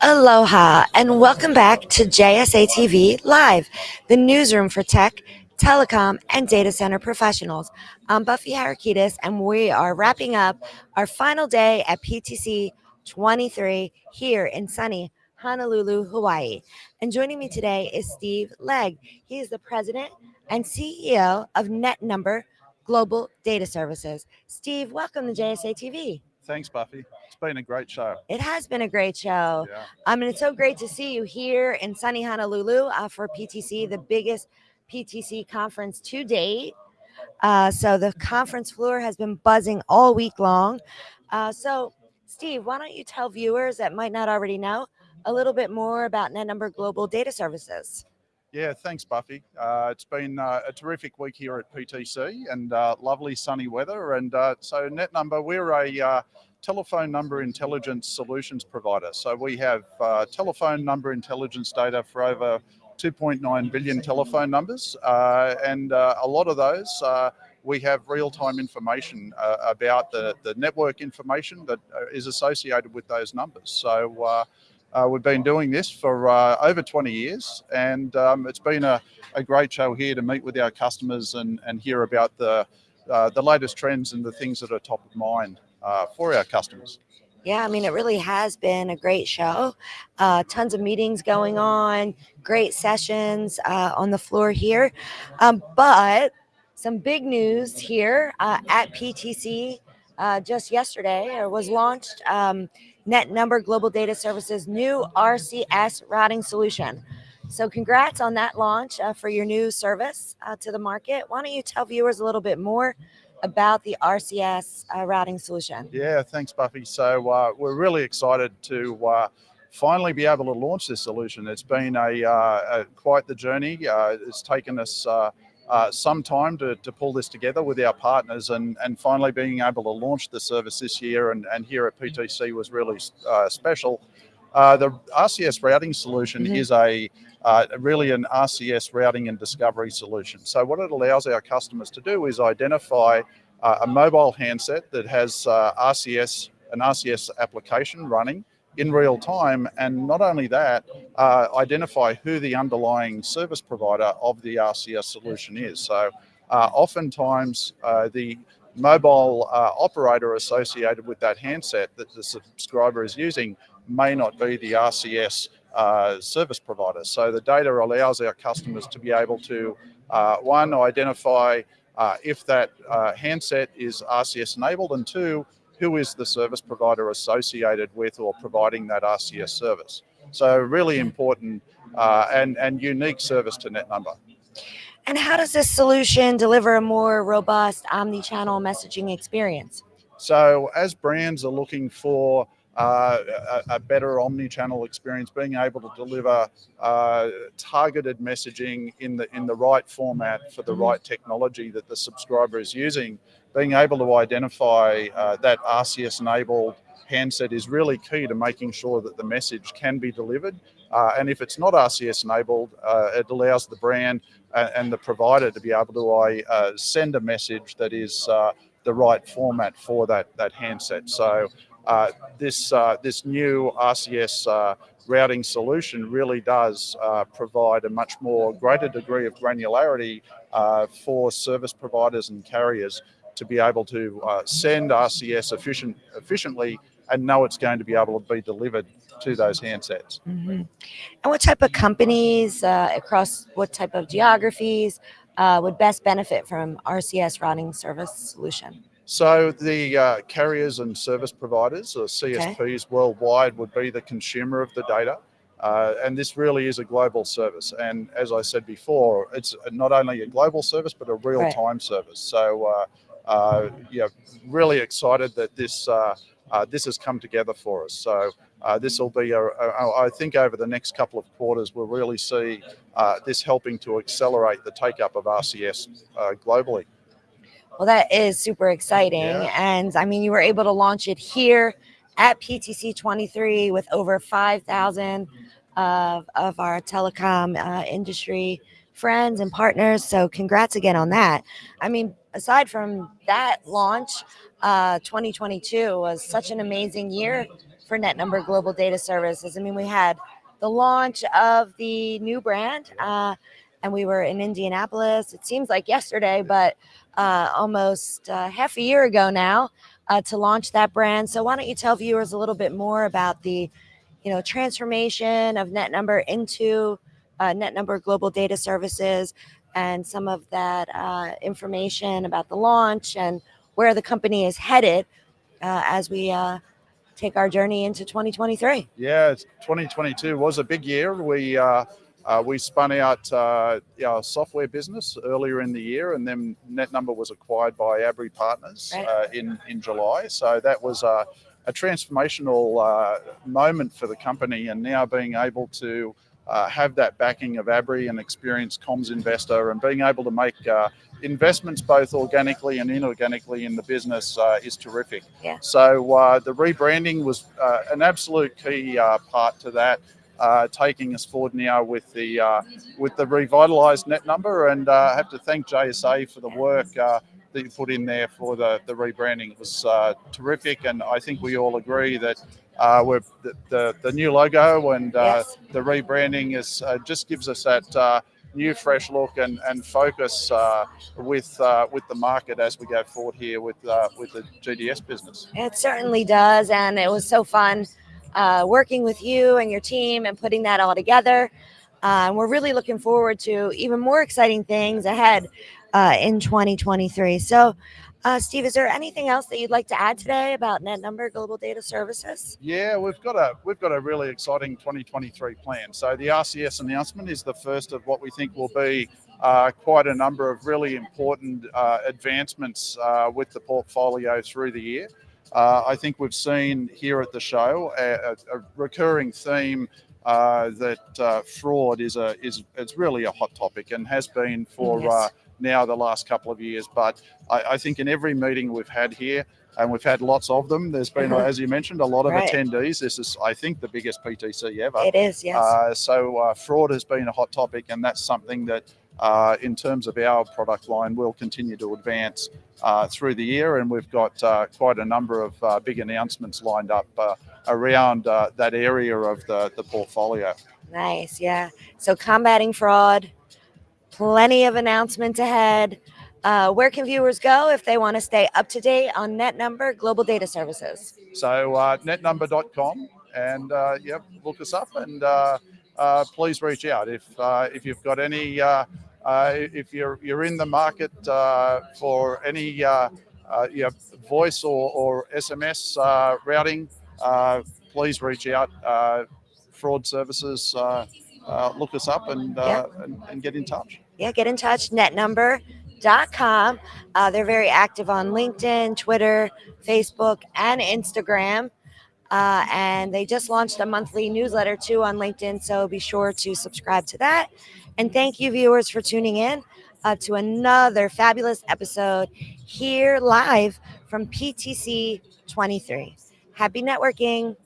Aloha and welcome back to JSA TV Live, the newsroom for tech, telecom, and data center professionals. I'm Buffy Harakidas, and we are wrapping up our final day at PTC 23 here in sunny Honolulu, Hawaii. And joining me today is Steve Legg. He is the president and CEO of NetNumber Global Data Services. Steve, welcome to JSA TV. Thanks, Buffy. It's been a great show. It has been a great show. Yeah. I mean, it's so great to see you here in sunny Honolulu uh, for PTC, the biggest PTC conference to date. Uh, so the conference floor has been buzzing all week long. Uh, so, Steve, why don't you tell viewers that might not already know a little bit more about NetNumber Global Data Services? Yeah, thanks, Buffy. Uh, it's been uh, a terrific week here at PTC and uh, lovely sunny weather. And uh, so, NetNumber, we're a uh, telephone number intelligence solutions provider. So, we have uh, telephone number intelligence data for over 2.9 billion telephone numbers. and a lot of those we have real-time information uh, about the, the network information that is associated with those numbers. So uh, we've been doing this for uh, over 20 years, and um, it's been a, a, great show here to meet with our customers and, and hear about the, uh, the latest trends and the things that are top of mind uh, for our customers. Yeah, I mean, it really has been a great show. Uh, tons of meetings going on, great sessions uh, on the floor here. Um, but some big news here at PTC just yesterday was launched. Um, NetNumber Global Data Services new RCS routing solution. So congrats on that launch uh, for your new service uh, to the market. Why don't you tell viewers a little bit more about the RCS uh, routing solution? Yeah, thanks, Buffy. So uh, we're really excited to uh, finally be able to launch this solution. It's been a, uh, a quite the journey. it's taken us uh, some time to, to pull this together with our partners and, and finally being able to launch the service this year and, and here at PTC was really uh, special. Uh, the RCS routing solution mm -hmm. is a uh, really an RCS routing and discovery solution. So what it allows our customers to do is identify uh, a mobile handset that has uh, RCS, an RCS application running in real time. And not only that, uh, identify who the underlying service provider of the RCS solution is. So uh, oftentimes uh, the mobile uh, operator associated with that handset that the subscriber is using may not be the RCS uh, service provider. So the data allows our customers to be able to, uh, one, identify if that handset is RCS enabled, and two, who is the service provider associated with or providing that RCS service. So really important uh, and, and unique service to NetNumber. And how does this solution deliver a more robust omni-channel messaging experience? So as brands are looking for uh, a, a, better omni-channel experience, being able to deliver uh, targeted messaging in the in the right format for the right technology that the subscriber is using, being able to identify uh, that RCS enabled handset is really key to making sure that the message can be delivered. Uh, and if it's not RCS enabled, uh, it allows the brand and, and, the provider to be able to uh, send a message that is uh, the right format for that, that handset. So uh, this, this new RCS routing solution really does provide a much more greater degree of granularity for service providers and carriers to be able to uh, send RCS efficient, efficiently and know it's going to be able to be delivered to those handsets. Mm -hmm. And what type of companies uh, across what type of geographies uh, would best benefit from RCS routing service solution? So the uh, carriers and service providers, or CSPs okay. worldwide, would be the consumer of the data. Uh, and this really is a global service. And as I said before, it's not only a global service, but a real-time right. service. So uh, uh, yeah, really excited that this uh, uh, this has come together for us. So uh, this will be, a, a, I think over the next couple of quarters, we'll really see uh, this helping to accelerate the take up of RCS uh, globally. Well, that is super exciting. Yeah. And I mean, you were able to launch it here at PTC 23 with over 5,000 of, of our telecom industry friends and partners. So congrats again on that. I mean, aside from that launch, uh, 2022 was such an amazing year for NetNumber Global Data Services. I mean, we had the launch of the new brand, uh, and we were in Indianapolis. It seems like yesterday, but uh, almost uh, half a year ago now uh, to launch that brand. So why don't you tell viewers a little bit more about the, you know, transformation of NetNumber into uh, NetNumber Global Data Services, and some of that uh, information about the launch and where the company is headed uh, as we uh, take our journey into 2023. Yeah, 2022 was a big year. We uh, uh, we spun out uh, our software business earlier in the year, and then NetNumber was acquired by Abry Partners Right. uh, in in July. So that was a, a transformational uh, moment for the company, and now being able to uh, have that backing of Abry, an experienced comms investor, and being able to make uh, investments both organically and inorganically in the business uh, is terrific. Yeah. So uh, the rebranding was uh, an absolute key uh, part to that, uh, taking us forward now with the uh, with the revitalised NetNumber, and uh, I have to thank JSA for the work. That you put in there for the, the rebranding was uh, terrific, and I think we all agree that uh, we're the, the, the new logo and uh, Yes. the rebranding is uh, just gives us that uh, new fresh look and, and focus uh, with uh, with the market as we go forward here with uh, with the GDS business. It certainly does. And it was so fun uh, working with you and your team and putting that all together. Uh, and we're really looking forward to even more exciting things ahead uh, in 2023. So, uh, Steve, is there anything else that you'd like to add today about NetNumber Global Data Services? Yeah, we've got a we've got a really exciting 2023 plan. So the RCS announcement is the first of what we think will be uh, quite a number of really important uh, advancements uh, with the portfolio through the year. Uh, I think we've seen here at the show a, a, recurring theme uh, that uh, fraud is a is it's really a hot topic and has been for Yes. Now the last couple of years. But I, I think in every meeting we've had here, and we've had lots of them. There's been, Mhm. as you mentioned, a lot of Right. attendees. This is, I think, the biggest PTC ever. It is, yes. Uh, so uh, fraud has been a hot topic, and that's something that, uh, in terms of our product line, will continue to advance uh, through the year. And we've got uh, quite a number of uh, big announcements lined up uh, around uh, that area of the, the portfolio. Nice, yeah. So combating fraud, plenty of announcements ahead. Uh, where can viewers go if they want to stay up to date on NetNumber Global Data Services? So uh, netnumber.com, and uh, yep, look us up, and uh, uh, please reach out if uh, if you've got any. Uh, uh, if you're you're in the market uh, for any uh, uh, yeah, voice or, or SMS uh, routing, uh, please reach out. Uh, fraud services, uh, uh, look us up and, uh, and and get in touch. Yeah, get in touch, netnumber.com. Uh, they're very active on LinkedIn, Twitter, Facebook, and Instagram. Uh, and they just launched a monthly newsletter too on LinkedIn. So be sure to subscribe to that. And thank you, viewers, for tuning in uh, to another fabulous episode here live from PTC 23. Happy networking.